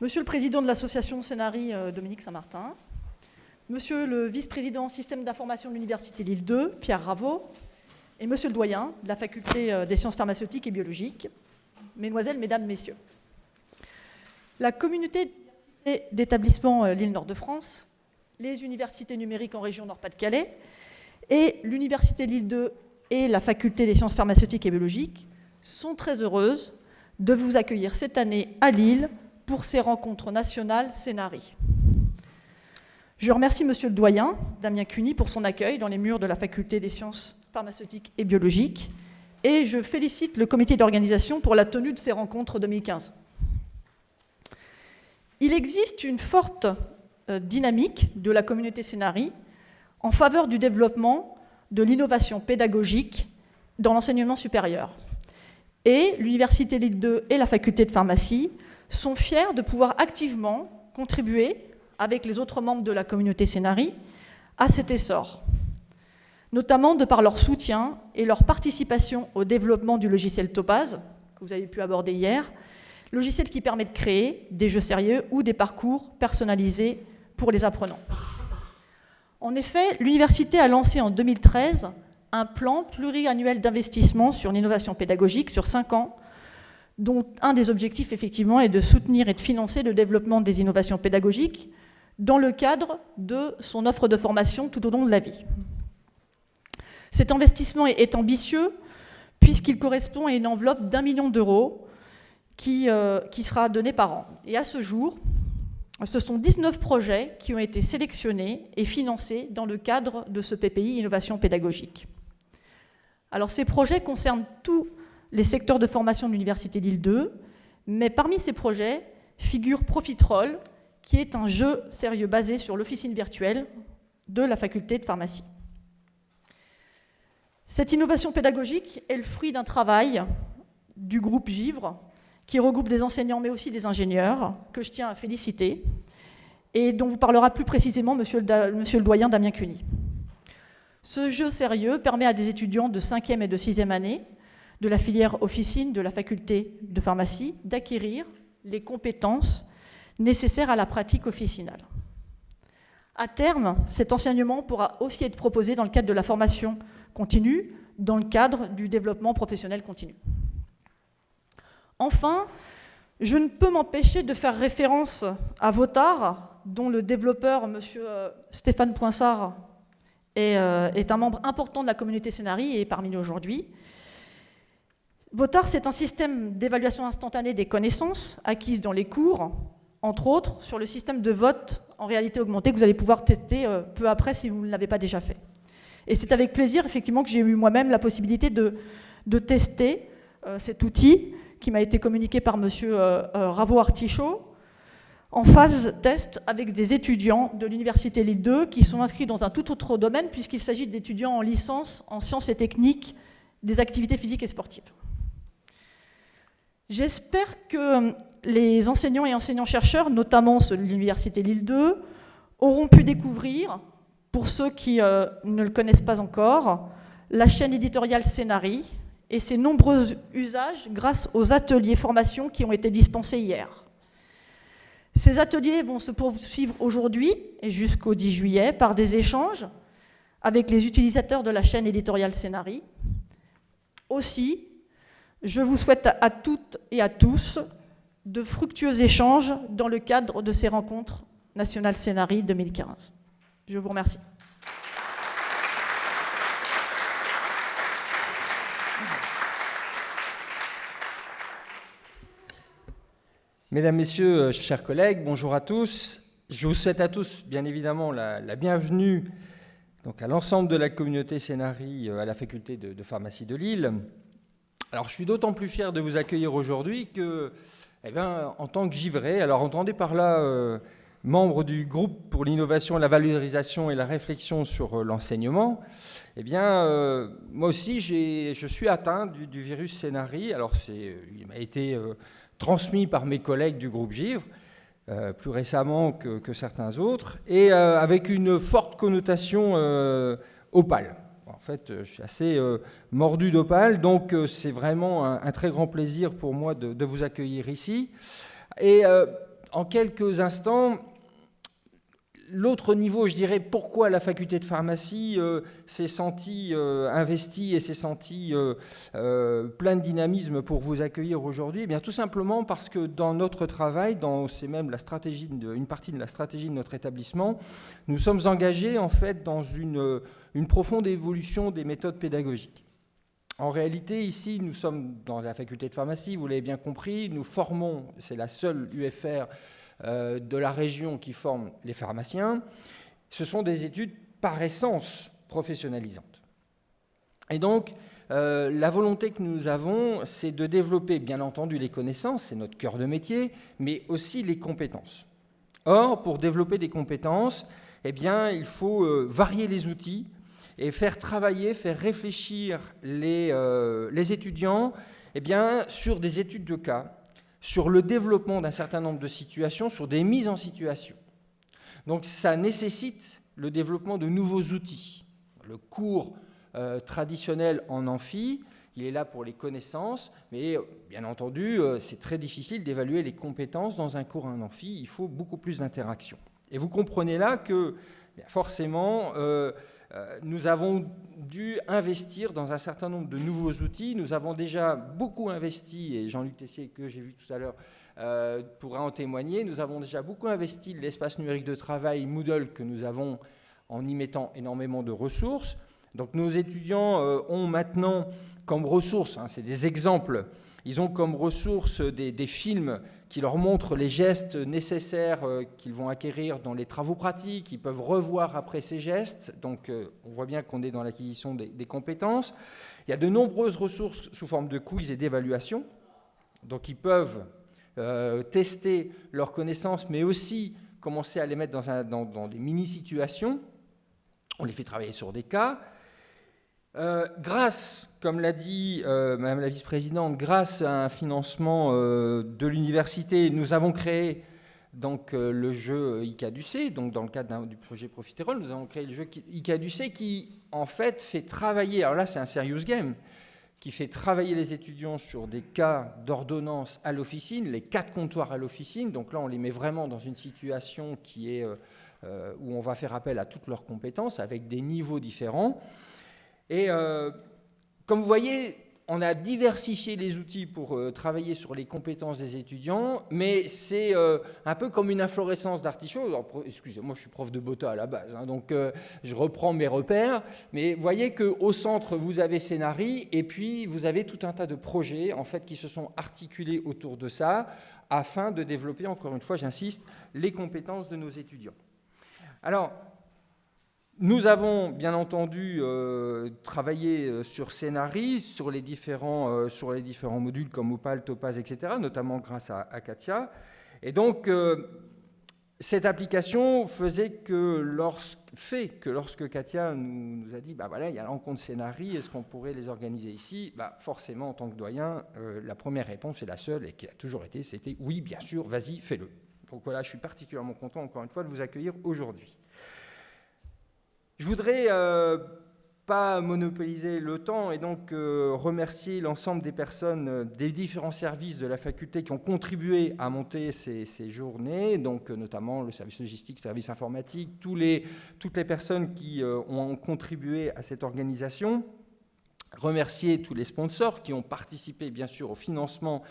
Monsieur le président de l'association Scénari, euh, Dominique Saint-Martin, Monsieur le vice-président système d'information de l'Université Lille 2, Pierre Raveau, et Monsieur le doyen de la faculté euh, des sciences pharmaceutiques et biologiques, Mesdemoiselles, Mesdames, Messieurs. La communauté d'établissements euh, Lille Nord de France, les universités numériques en région Nord-Pas-de-Calais et l'Université Lille 2 et la faculté des sciences pharmaceutiques et biologiques sont très heureuses de vous accueillir cette année à Lille pour ces rencontres nationales Scénari. Je remercie Monsieur le doyen, Damien Cuny, pour son accueil dans les murs de la faculté des sciences pharmaceutiques et biologiques, et je félicite le comité d'organisation pour la tenue de ces rencontres 2015. Il existe une forte euh, dynamique de la communauté Scénari en faveur du développement de l'innovation pédagogique dans l'enseignement supérieur. Et l'Université Lille 2 et la faculté de pharmacie sont fiers de pouvoir activement contribuer, avec les autres membres de la communauté Scénari, à cet essor, notamment de par leur soutien et leur participation au développement du logiciel Topaz, que vous avez pu aborder hier, logiciel qui permet de créer des jeux sérieux ou des parcours personnalisés pour les apprenants. En effet, l'université a lancé en 2013 un plan pluriannuel d'investissement sur l'innovation pédagogique sur cinq ans, dont un des objectifs, effectivement, est de soutenir et de financer le développement des innovations pédagogiques dans le cadre de son offre de formation tout au long de la vie. Cet investissement est ambitieux puisqu'il correspond à une enveloppe d'un million d'euros qui, euh, qui, sera donnée par an. Et à ce jour, ce sont 19 projets qui ont été sélectionnés et financés dans le cadre de ce PPI Innovation pédagogique. Alors ces projets concernent tous les secteurs de formation de l'Université Lille 2, mais parmi ces projets figure Profitroll, qui est un jeu sérieux basé sur l'officine virtuelle de la faculté de pharmacie. Cette innovation pédagogique est le fruit d'un travail du groupe Givre, qui regroupe des enseignants mais aussi des ingénieurs, que je tiens à féliciter, et dont vous parlera plus précisément monsieur le, le doyen Damien Cuny. Ce jeu sérieux permet à des étudiants de 5e et de 6e année de la filière officine de la faculté de pharmacie d'acquérir les compétences nécessaires à la pratique officinale. À terme, cet enseignement pourra aussi être proposé dans le cadre de la formation continue, dans le cadre du développement professionnel continu. Enfin, je ne peux m'empêcher de faire référence à Votard, dont le développeur, M. Euh, Stéphane Poinsard, euh, est, un membre important de la communauté Scénari et est parmi nous aujourd'hui. VOTAR, c'est un système d'évaluation instantanée des connaissances acquises dans les cours, entre autres sur le système de vote en réalité augmentée que vous allez pouvoir tester euh, peu après si vous ne l'avez pas déjà fait. Et c'est avec plaisir, effectivement, que j'ai eu moi-même la possibilité de, tester euh, cet outil qui m'a été communiqué par M. Ravo Artichaut, en phase test avec des étudiants de l'Université Lille 2 qui sont inscrits dans un tout autre domaine puisqu'il s'agit d'étudiants en licence en sciences et techniques des activités physiques et sportives. J'espère que les enseignants et enseignants-chercheurs, notamment ceux de l'Université Lille 2, auront pu découvrir, pour ceux qui euh, ne le connaissent pas encore, la chaîne éditoriale Scénari et ses nombreux usages grâce aux ateliers formation qui ont été dispensés hier. Ces ateliers vont se poursuivre aujourd'hui et jusqu'au 10 juillet par des échanges avec les utilisateurs de la chaîne éditoriale Scénari. Aussi, je vous souhaite à toutes et à tous de fructueux échanges dans le cadre de ces rencontres nationales Scénari 2015. Je vous remercie. Mesdames, Messieurs, euh, chers collègues, bonjour à tous. Je vous souhaite à tous, bien évidemment, la, bienvenue donc, à l'ensemble de la communauté Scénarii euh, à la faculté de, pharmacie de Lille. Alors, je suis d'autant plus fier de vous accueillir aujourd'hui que, eh bien, en tant que givré, alors entendez par là euh, membre du groupe pour l'innovation, la valorisation et la réflexion sur l'enseignement, eh bien, moi aussi, je suis atteint du, virus Scénarii. Alors, il m'a été transmis par mes collègues du groupe Givre, euh, plus récemment que, certains autres, et euh, avec une forte connotation euh, opale. En fait, je suis assez mordu d'opale, donc c'est vraiment un, très grand plaisir pour moi de, vous accueillir ici. Et en quelques instants, l'autre niveau, je dirais, pourquoi la faculté de pharmacie euh, s'est sentie euh, investie et s'est sentie euh, plein de dynamisme pour vous accueillir aujourd'hui? Eh bien, tout simplement parce que dans notre travail, c'est même la stratégie, une partie de la stratégie de notre établissement, nous sommes engagés en fait dans une, une profonde évolution des méthodes pédagogiques. En réalité, ici, nous sommes dans la faculté de pharmacie, vous l'avez bien compris, nous formons, c'est la seule UFR euh, de la région qui forment les pharmaciens, ce sont des études par essence professionnalisantes. Et donc, euh, la volonté que nous avons, c'est de développer, bien entendu, les connaissances, c'est notre cœur de métier, mais aussi les compétences. Or, pour développer des compétences, eh bien, il faut euh, varier les outils et faire travailler, faire réfléchir les, étudiants eh bien, sur des études de cas, sur le développement d'un certain nombre de situations, sur des mises en situation. Donc ça nécessite le développement de nouveaux outils. Le cours euh, traditionnel en amphi, il est là pour les connaissances, mais bien entendu, euh, c'est très difficile d'évaluer les compétences dans un cours en amphi, il faut beaucoup plus d'interaction. Et vous comprenez là que forcément, euh, nous avons dû investir dans un certain nombre de nouveaux outils. Nous avons déjà beaucoup investi, et Jean-Luc Tessier, que j'ai vu tout à l'heure, euh, pourra en témoigner, nous avons déjà beaucoup investi l'espace numérique de travail Moodle que nous avons en y mettant énormément de ressources. Donc nos étudiants euh, ont maintenant comme ressources, hein, c'est des exemples, ils ont comme ressources des films qui leur montrent les gestes nécessaires euh, qu'ils vont acquérir dans les travaux pratiques, ils peuvent revoir après ces gestes, donc euh, on voit bien qu'on est dans l'acquisition des, compétences. Il y a de nombreuses ressources sous forme de quiz et d'évaluation, donc ils peuvent euh, tester leurs connaissances, mais aussi commencer à les mettre dans des mini-situations. On les fait travailler sur des cas. Euh, grâce, comme l'a dit euh, Madame la vice-présidente, grâce à un financement euh, de l'université, nous avons créé donc le jeu ICADUC, donc dans le cadre du projet Profiterole, nous avons créé le jeu ICADUC qui en fait fait travailler, alors là c'est un serious game, qui fait travailler les étudiants sur des cas d'ordonnance à l'officine, les quatre comptoirs à l'officine, donc là on les met vraiment dans une situation qui est où on va faire appel à toutes leurs compétences avec des niveaux différents. Et euh, comme vous voyez, on a diversifié les outils pour euh, travailler sur les compétences des étudiants, mais c'est euh, un peu comme une inflorescence d'artichaut. Excusez-moi, je suis prof de BOTA à la base, hein, donc je reprends mes repères, mais vous voyez qu'au centre, vous avez Scénarii, et puis vous avez tout un tas de projets en fait, qui se sont articulés autour de ça, afin de développer, encore une fois, j'insiste, les compétences de nos étudiants. Alors, nous avons bien entendu euh, travaillé euh, sur Scénarii, sur les différents, euh, sur les différents modules comme Opal, Topaz, etc., notamment grâce à, Katia. Et donc, cette application faisait que lorsque, Katia nous, a dit, bah voilà, il y a la rencontre Scénarii, est-ce qu'on pourrait les organiser ici? Bah, Forcément, en tant que doyen, la première réponse est la seule et qui a toujours été, c'était oui, bien sûr, vas-y, fais-le. Donc voilà, je suis particulièrement content, encore une fois, de vous accueillir aujourd'hui. Je voudrais euh, pas monopoliser le temps et donc euh, remercier l'ensemble des personnes euh, des différents services de la faculté qui ont contribué à monter ces, journées, donc notamment le service logistique, le service informatique, toutes les personnes qui ont contribué à cette organisation. Remercier tous les sponsors qui ont participé bien sûr au financement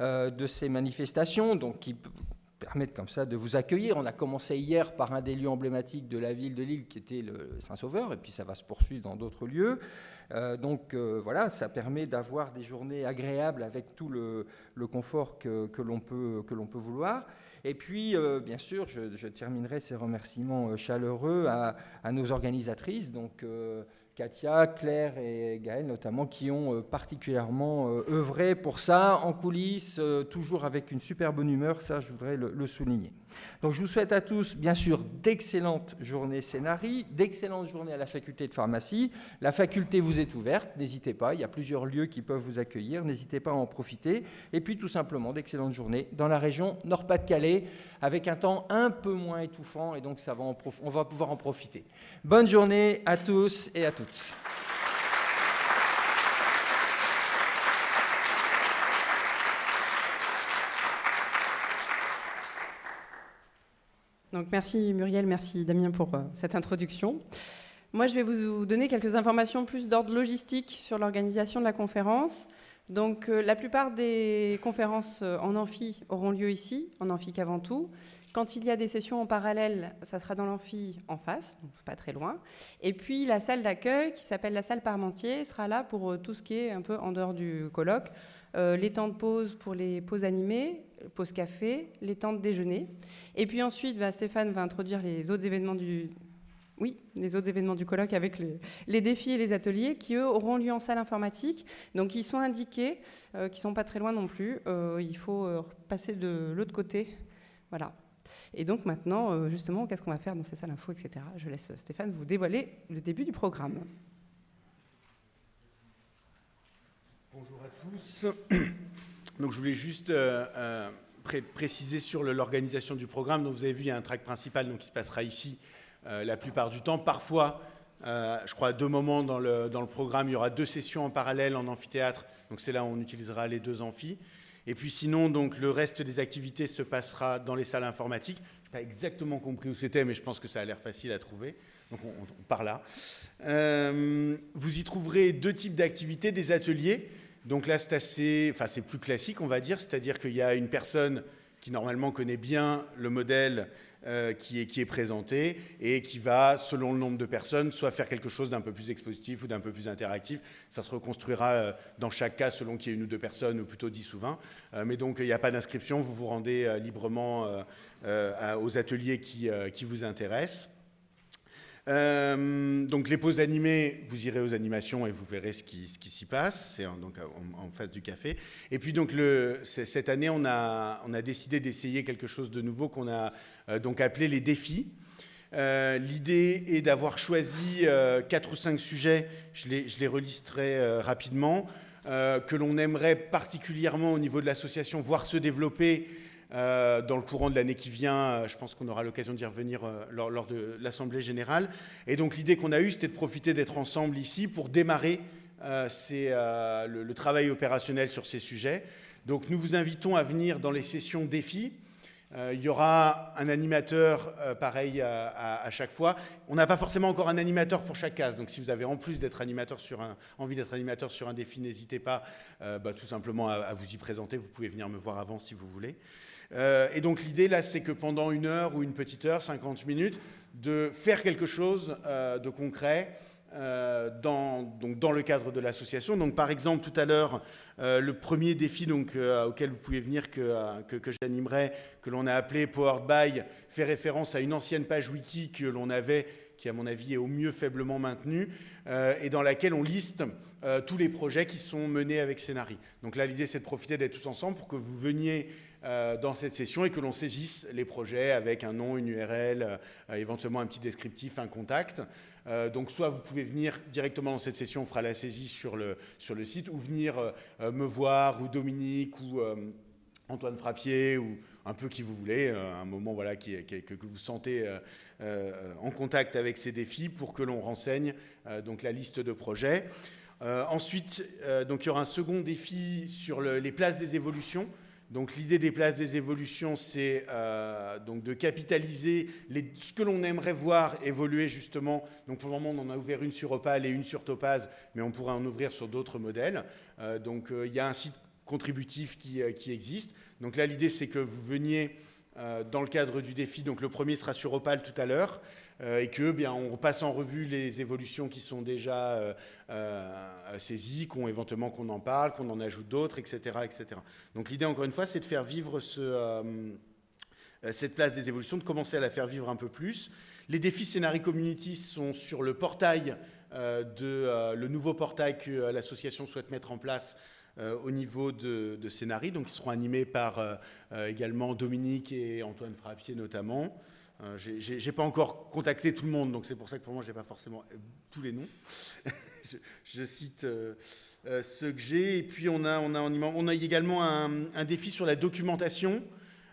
de ces manifestations, donc qui permettre comme ça de vous accueillir. On a commencé hier par un des lieux emblématiques de la ville de Lille qui était le Saint-Sauveur, et puis ça va se poursuivre dans d'autres lieux. Euh, donc euh, voilà, ça permet d'avoir des journées agréables avec tout le, confort que, l'on peut, peut, vouloir. Et puis, euh, bien sûr, je, terminerai ces remerciements chaleureux à, à nos organisatrices, donc Katia, Claire et Gaël notamment, qui ont euh, particulièrement euh, œuvré pour ça, en coulisses, euh, toujours avec une super bonne humeur, ça je voudrais le, souligner. Donc je vous souhaite à tous, bien sûr, d'excellentes journées scénarii, d'excellentes journées à la faculté de pharmacie. La faculté vous est ouverte, n'hésitez pas, il y a plusieurs lieux qui peuvent vous accueillir, n'hésitez pas à en profiter. Et puis tout simplement, d'excellentes journées dans la région Nord-Pas-de-Calais, avec un temps un peu moins étouffant, et donc ça va on va pouvoir en profiter. Bonne journée à tous et à toutes. Donc merci Muriel, merci Damien pour cette introduction. Moi, je vais vous donner quelques informations plus d'ordre logistique sur l'organisation de la conférence. Donc, euh, la plupart des conférences euh, en amphi auront lieu ici, en amphi qu'avant tout. Quand il y a des sessions en parallèle, ça sera dans l'amphi en face, donc pas très loin. Et puis, la salle d'accueil, qui s'appelle la salle Parmentier, sera là pour euh, tout ce qui est un peu en dehors du colloque. les temps de pause pour les pauses animées, pause café, les temps de déjeuner. Et puis ensuite, bah, Stéphane va introduire les autres événements du, oui, les autres événements du colloque avec les, défis et les ateliers qui, eux, auront lieu en salle informatique. Donc, ils sont indiqués, euh, qui ne sont pas très loin non plus. Euh, il faut euh, passer de l'autre côté. Voilà. Et donc, maintenant, justement, qu'est-ce qu'on va faire dans ces salles info, etc. Je laisse Stéphane vous dévoiler le début du programme. Bonjour à tous. Donc, je voulais juste préciser sur l'organisation du programme. Donc, vous avez vu, il y a un track principal donc, qui se passera ici euh, la plupart du temps. Parfois, euh, je crois à deux moments dans le, dans le, programme, il y aura deux sessions en parallèle en amphithéâtre, donc c'est là où on utilisera les deux amphis. Et puis sinon, donc, le reste des activités se passera dans les salles informatiques. Je n'ai pas exactement compris où c'était, mais je pense que ça a l'air facile à trouver. Donc on, part là. Euh, vous y trouverez deux types d'activités, des ateliers. Donc là, c'est enfin c'est plus classique, on va dire, c'est-à-dire qu'il y a une personne qui normalement connaît bien le modèle euh, qui, est, qui est présenté et qui va, selon le nombre de personnes, soit faire quelque chose d'un peu plus expositif ou d'un peu plus interactif. Ça se reconstruira euh, dans chaque cas selon qu'il y ait une ou deux personnes, ou plutôt dix ou vingt. Euh, mais donc, il n'y a pas d'inscription, vous vous rendez librement aux ateliers qui vous intéressent. Euh, donc les pauses animées, vous irez aux animations et vous verrez ce qui, s'y passe, c'est donc en, face du café. Et puis donc cette année, on a, on a décidé d'essayer quelque chose de nouveau qu'on a euh, donc appelé les défis. Euh, l'idée est d'avoir choisi quatre ou cinq sujets, je les, je les relisterai rapidement, que l'on aimerait particulièrement au niveau de l'association voir se développer euh, dans le courant de l'année qui vient. Euh, je pense qu'on aura l'occasion d'y revenir euh, lors, de l'Assemblée générale. Et donc l'idée qu'on a eue, c'était de profiter d'être ensemble ici pour démarrer le, travail opérationnel sur ces sujets. Donc nous vous invitons à venir dans les sessions défis. il y aura un animateur pareil à, chaque fois. On n'a pas forcément encore un animateur pour chaque case. Donc si vous avez en plus d'être animateur sur un, envie d'être animateur sur un défi, n'hésitez pas bah, tout simplement à, vous y présenter. Vous pouvez venir me voir avant si vous voulez. Euh, et donc l'idée là, c'est que pendant une heure ou une petite heure, 50 minutes, de faire quelque chose euh, de concret euh, dans, donc dans le cadre de l'association. Donc par exemple, tout à l'heure, le premier défi donc, auquel vous pouvez venir que, que, j'animerai, que l'on a appelé Powered By, fait référence à une ancienne page wiki que l'on avait qui à mon avis est au mieux faiblement maintenue, et dans laquelle on liste tous les projets qui sont menés avec Scénari. Donc là, l'idée, c'est de profiter d'être tous ensemble pour que vous veniez euh, dans cette session et que l'on saisisse les projets avec un nom, une URL, euh, éventuellement un petit descriptif, un contact. Euh, donc soit vous pouvez venir directement dans cette session, on fera la saisie sur le, sur le site, ou venir me voir, ou Dominique, ou Antoine Frappier, ou un peu qui vous voulez, un moment voilà, que, vous sentez en contact avec ces défis pour que l'on renseigne donc la liste de projets. ensuite, donc, il y aura un second défi sur les places des évolutions. Donc l'idée des places des évolutions, c'est euh, de capitaliser ce que l'on aimerait voir évoluer justement. Donc pour le moment, on en a ouvert une sur Opal et une sur Topaz, mais on pourrait en ouvrir sur d'autres modèles. Euh, donc euh, il y a un site contributif qui, qui existe. Donc là, l'idée, c'est que vous veniez dans le cadre du défi. Donc le premier sera sur Opal tout à l'heure. Euh, et que bien on passe en revue les évolutions qui sont déjà euh, euh, saisies, qu'on éventuellement qu'on en parle, qu'on en ajoute d'autres, etc., etc. Donc l'idée encore une fois, c'est de faire vivre cette place des évolutions, de commencer à la faire vivre un peu plus. Les défis Scénarii Community sont sur le portail de le nouveau portail que l'association souhaite mettre en place au niveau de, de donc ils seront animés par également Dominique et Antoine Frappier notamment. Euh, je n'ai pas encore contacté tout le monde, donc c'est pour ça que pour moi, je n'ai pas forcément euh, tous les noms. je, cite euh, ceux que j'ai. Et puis, on a, on a, on a également un, défi sur la documentation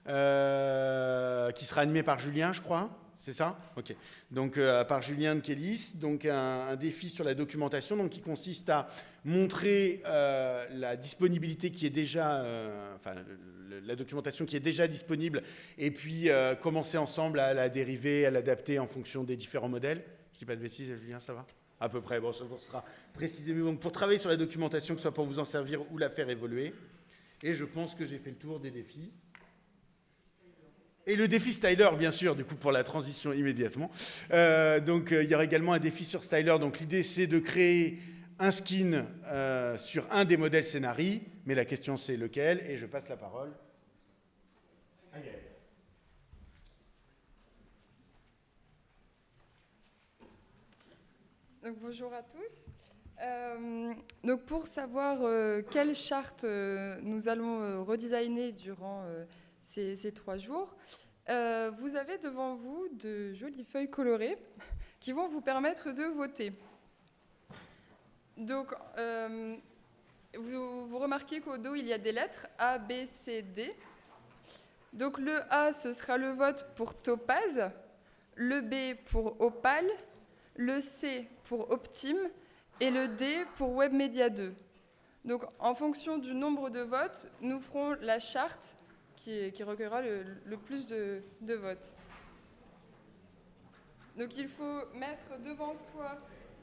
qui sera animé par Julien, je crois. C'est ça Ok. Donc, euh, par Julien de Kélis, donc un, défi sur la documentation donc, qui consiste à montrer euh, la disponibilité qui est déjà, euh, enfin, la documentation qui est déjà disponible, et puis commencer ensemble à la dériver, à l'adapter en fonction des différents modèles. Je ne dis pas de bêtises, Julien, ça va? À peu près, bon, ça vous sera précisé. Mais donc, pour travailler sur la documentation, que ce soit pour vous en servir ou la faire évoluer. Et je pense que j'ai fait le tour des défis. Et le défi Styler, bien sûr, du coup, pour la transition immédiatement. Euh, donc, euh, il y aura également un défi sur Styler. Donc, l'idée, c'est de créer un skin euh, sur un des modèles scénarii. Mais la question, c'est lequel? Et je passe la parole à Yael. Donc, bonjour à tous. donc pour savoir quelle charte nous allons redesigner durant ces, trois jours. Euh, vous avez devant vous de jolies feuilles colorées qui vont vous permettre de voter. Donc, euh, vous, remarquez qu'au dos, il y a des lettres A, B, C, D. Donc, le A, ce sera le vote pour Topaz, le B pour Opal, le C pour Optim et le D pour WebMedia 2. Donc, en fonction du nombre de votes, nous ferons la charte qui, recueillera le, plus de, votes. Donc il faut mettre devant soi,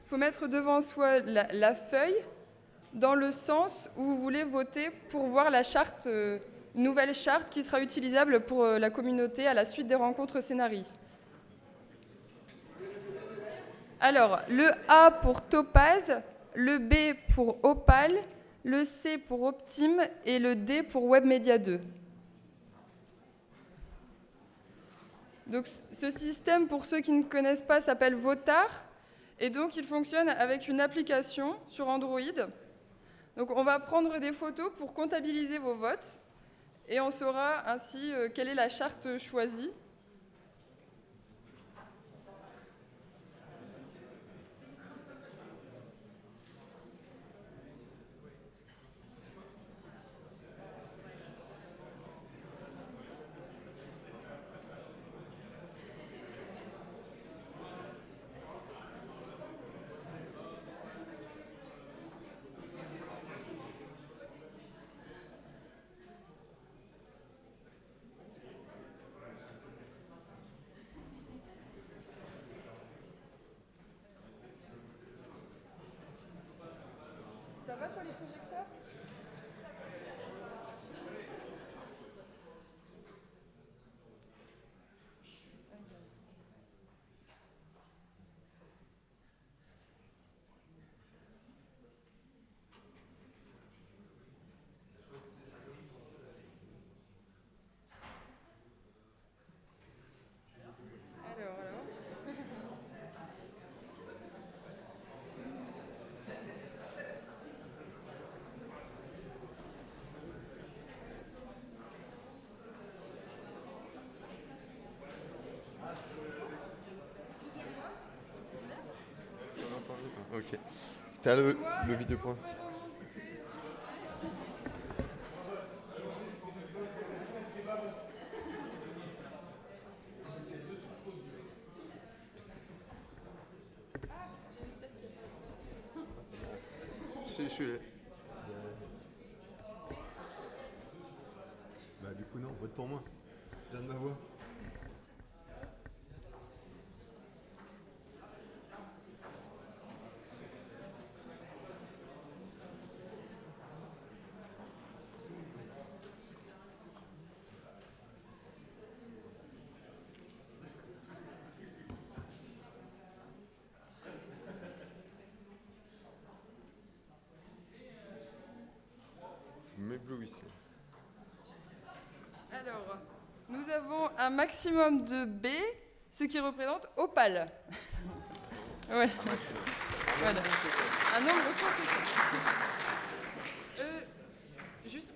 faut mettre devant soi la, feuille dans le sens où vous voulez voter pour voir la charte, euh, nouvelle charte qui sera utilisable pour euh, la communauté à la suite des rencontres scénarii. Alors, le A pour Topaz, le B pour Opal, le C pour Optim et le D pour WebMedia 2. Donc ce système, pour ceux qui ne connaissent pas, s'appelle Votar. Et donc il fonctionne avec une application sur Android. On va prendre des photos pour comptabiliser vos votes. Et on saura ainsi euh, quelle est la charte choisie. va toi les projecteurs? Ok. T'as le, le vidéo point. Je suis là. Bah du coup non, vote pour moi. Je donne ma voix. Alors, nous avons un maximum de B, ce qui représente opale. ouais. Voilà. Un nombre conséquent. Euh, juste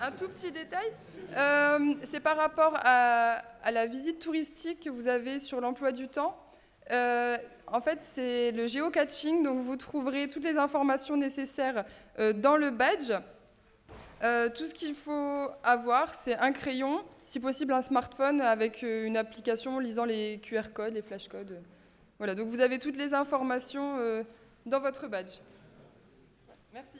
un, tout petit détail. Euh, c'est par rapport à, la visite touristique que vous avez sur l'emploi du temps. Euh, en fait, c'est le géocaching, donc vous trouverez toutes les informations nécessaires dans le badge. Euh, tout ce qu'il faut avoir, c'est un crayon si possible un smartphone avec euh, une application lisant les QR codes, les flash codes. Voilà, donc vous avez toutes les informations euh, dans votre badge. Merci.